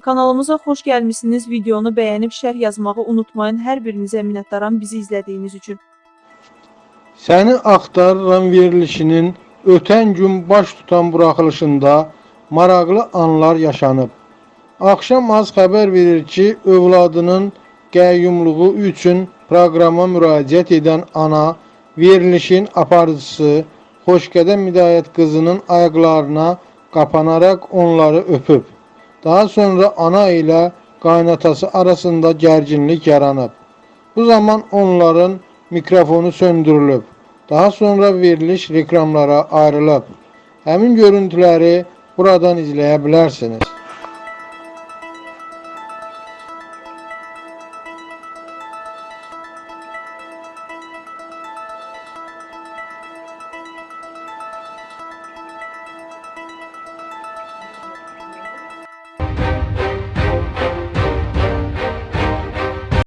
Kanalımıza xoş gəlmisiniz. Videonu bəyənib şərh yazmağı unutmayın. Hər birinizə minnətdaram bizi izlədiyiniz üçün. Səni axtarıram verilişinin ötən gün baş tutan buraxılışında maraqlı anlar yaşanıb. Axşam az xəbər verir ki, övladının qəyyumluğu üçün proqrama müraciət edən ana verilişin aparıcısı Xoşqədəm Hidayət qızının ayaqlarına qapanaraq onları öpüb. Daha sonra ana ilə qaynatası arasında gərginlik yaranıb. Bu zaman onların mikrofonu söndürülüb. Daha sonra veriliş reklamlara ayrılıb. Həmin görüntüləri buradan izləyə bilərsiniz.